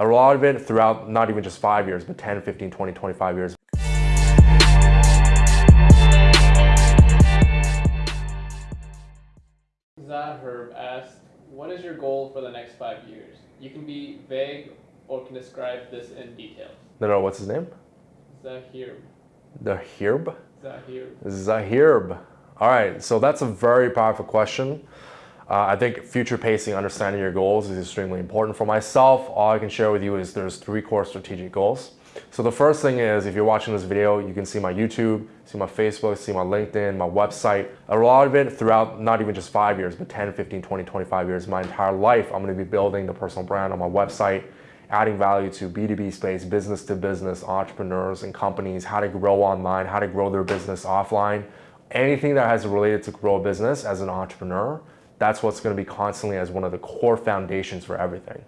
A lot of it throughout not even just five years, but 10, 15, 20, 25 years. Zaherb asked, what is your goal for the next five years? You can be vague or can describe this in detail. No, no, what's his name? Zahir. The Hirb? Zahir. Zahirb. All right, so that's a very powerful question. Uh, I think future pacing, understanding your goals is extremely important. For myself, all I can share with you is there's three core strategic goals. So the first thing is, if you're watching this video, you can see my YouTube, see my Facebook, see my LinkedIn, my website. A lot of it throughout not even just five years, but 10, 15, 20, 25 years, my entire life, I'm gonna be building the personal brand on my website, adding value to B2B space, business to business, entrepreneurs and companies, how to grow online, how to grow their business offline. Anything that has related to grow a business as an entrepreneur, that's what's gonna be constantly as one of the core foundations for everything.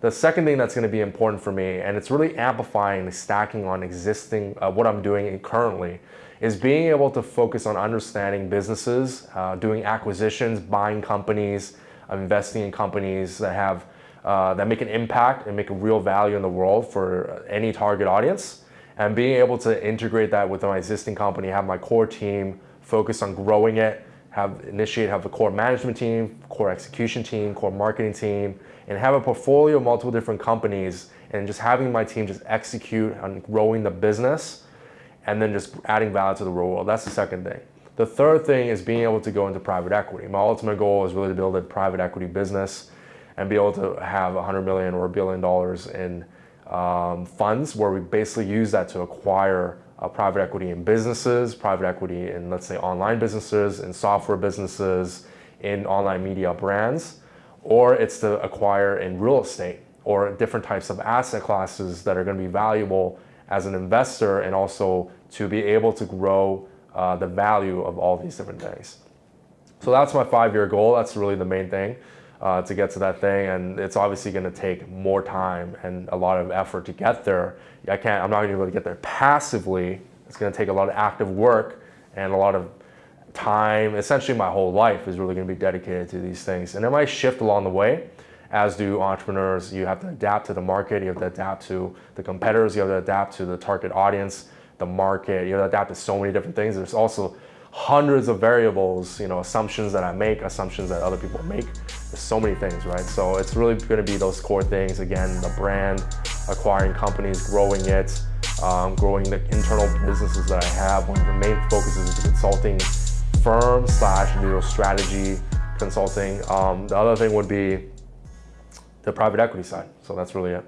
The second thing that's gonna be important for me, and it's really amplifying the stacking on existing, uh, what I'm doing currently, is being able to focus on understanding businesses, uh, doing acquisitions, buying companies, investing in companies that have, uh, that make an impact and make a real value in the world for any target audience. And being able to integrate that with my existing company, have my core team, focus on growing it, have initiate, have a core management team, core execution team, core marketing team, and have a portfolio of multiple different companies and just having my team just execute on growing the business and then just adding value to the real world. That's the second thing. The third thing is being able to go into private equity. My ultimate goal is really to build a private equity business and be able to have 100 million or a billion dollars in um, funds where we basically use that to acquire uh, private equity in businesses, private equity in, let's say, online businesses, in software businesses, in online media brands, or it's to acquire in real estate or different types of asset classes that are going to be valuable as an investor and also to be able to grow uh, the value of all these different things. So that's my five-year goal. That's really the main thing uh, to get to that thing. And it's obviously going to take more time and a lot of effort to get there. I can't, I'm not going to be able to get there passively. It's going to take a lot of active work and a lot of time. Essentially, my whole life is really going to be dedicated to these things. And it might shift along the way, as do entrepreneurs. You have to adapt to the market. You have to adapt to the competitors. You have to adapt to the target audience, the market. You have to adapt to so many different things. There's also hundreds of variables, you know, assumptions that I make, assumptions that other people make. So many things, right? So it's really gonna be those core things. Again, the brand, acquiring companies, growing it, um, growing the internal businesses that I have. One of the main focuses is the consulting firm slash digital strategy consulting. Um, the other thing would be the private equity side. So that's really it.